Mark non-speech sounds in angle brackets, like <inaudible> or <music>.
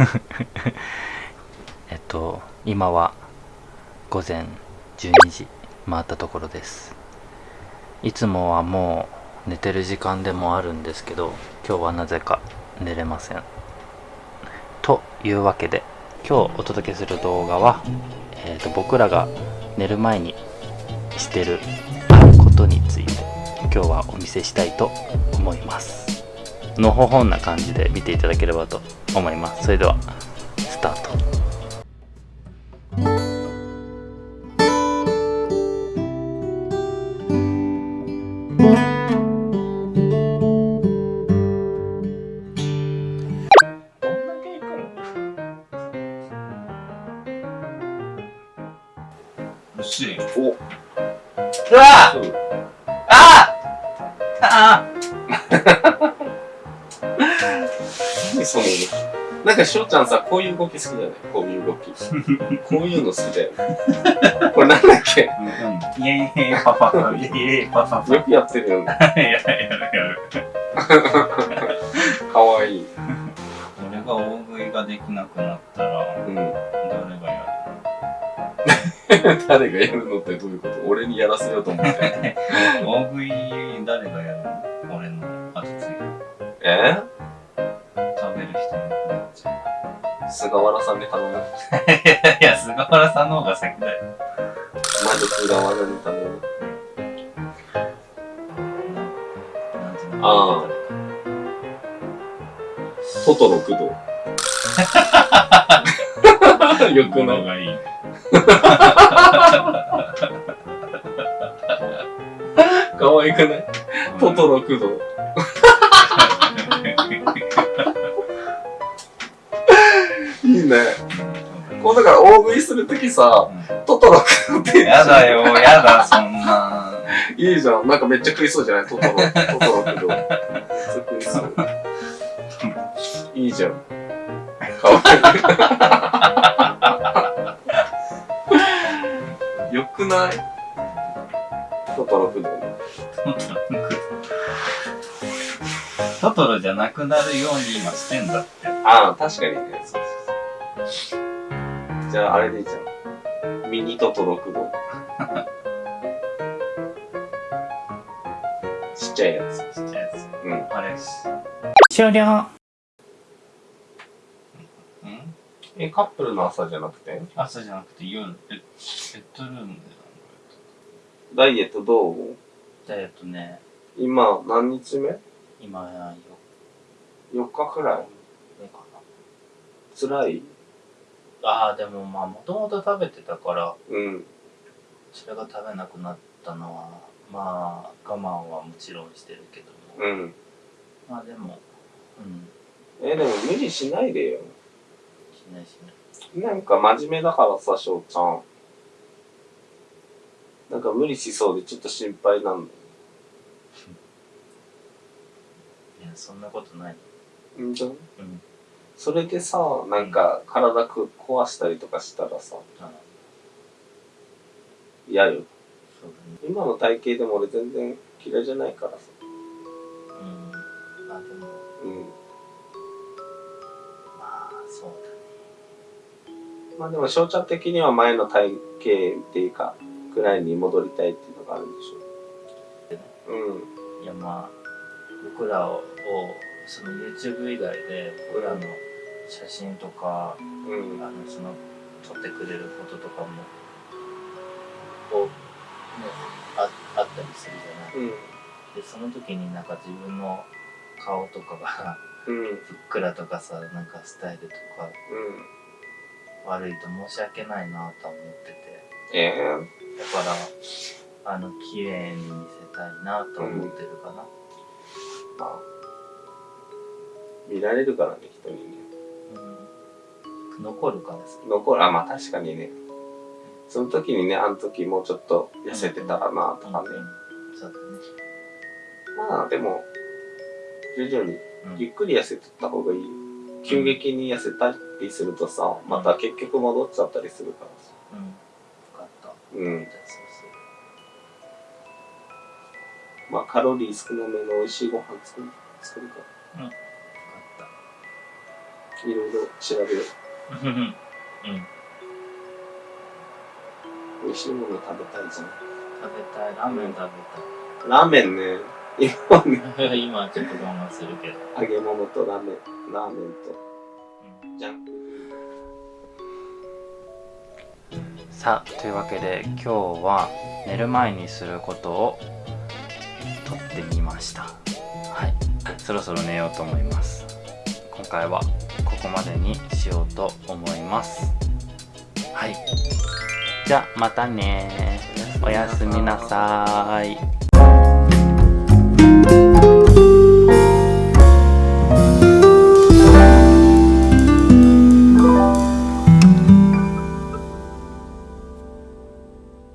<laughs> えっと今は午前12時回ったところです。いつもはもう寝てる時間でもあるんですけど今日はなぜか寝れません。というわけで今日お届けする動画は、えーと僕らが寝る前にしてるあることについて今日はお見せしたいと思います。のほほんな感じで見ていただければと思います。それではスタート。うわ。そう。ああ <laughs> 何そのなんかしょうちゃんさこういう動き好きだよね。こういう動き。<laughs> こういうの好きだよね。これなんだっけ？イエーイパパイエーイパパパよくやってるよね。やるやる。かわいい。俺が大食いができなくなったらうん。誰がや誰がやるのってどういうこと？俺にやらせようと思って。る <laughs> 大食い誰がやるの？俺の後継ぎ。え？菅原さんに頼む。いや、菅原さんの方が先だよ。まず菅原に頼むあのトトロ工藤。よくないのがいい。かわいくない？トトロ工藤いいねこうだから大食いするときさトトロ食うってやだよ、やだ、そんな。いいじゃん。なんかめっちゃ食いそうじゃない？トトロ。トトロ食うめっちゃ食いそう。いいじゃん。かわいい。よくない？トトロ食うトトロじゃなくなるように今してんだって。ああ、確かにね。そうじゃあ、あれでいいじゃん。ミニトトロ食う <laughs> ちっちゃいやつ。ちっちゃいやつ。うん。あれ。終了うん？え、カップルの朝じゃなくて？朝じゃなくて夜、ベッベッドルームでダイエットどうダイエットね、今、何日目？今や ?4 日くらい4辛い？な。ああ、でもまあ、もともと食べてたから、うん。それが食べなくなったのは、まあ、我慢はもちろんしてるけども。うん。まあでも、うん、え、でも無理しないでよ。しないしない。なんか真面目だからさ、翔ちゃん。なんか無理しそうでちょっと心配なんだいや、そんなことない。んとうん。それでさ、なんか体く壊したりとかしたらさ、あ嫌よ。ね。今の体型でも俺全然嫌いじゃないからさ。うん。まあでも、うん。まあ、そうだね。まあでも翔ちゃん的には前の体型っていうか、くらいに戻りたいっていうのがあるんでしょ。うん。いやまあ僕らをその YouTube 以外で僕らの写真とか、うん。あのその撮ってくれることとかもこうねああったりするじゃない？うん。でその時になんか自分の顔とかがうん。ふっくらとかさなんかスタイルとか悪いと申し訳ないなとは思っててええだからあの綺麗に見せたいなと思ってるかな、まあ、見られるからね、人にね。うん、残るからさ残る、あ、まあ確かにね。その時にね、あの時もうちょっと痩せてたらな、とかね。そうだねまあでも、徐々にうんゆっくり痩せてった方がいいよ。急激に痩せたりするとさ、また結局戻っちゃったりするからさ。うん。分かった。うんまあカロリー少なめの美味しいご飯作る作るかする。いろいろ調べようん。うん。う。美味しいもの食べたいじゃん。食べたい。ラーメン食ラーメンね、今はね、べたい。今ちょっと我慢するけど。揚げ物とラーメン、ラーメンと、ジャンク。さあというわけで今日は寝る前にすることを撮ってみましたはいそろそろ寝ようと思います今回はここまでにしようと思います。はい。じゃあまたね。おやすみなさーい。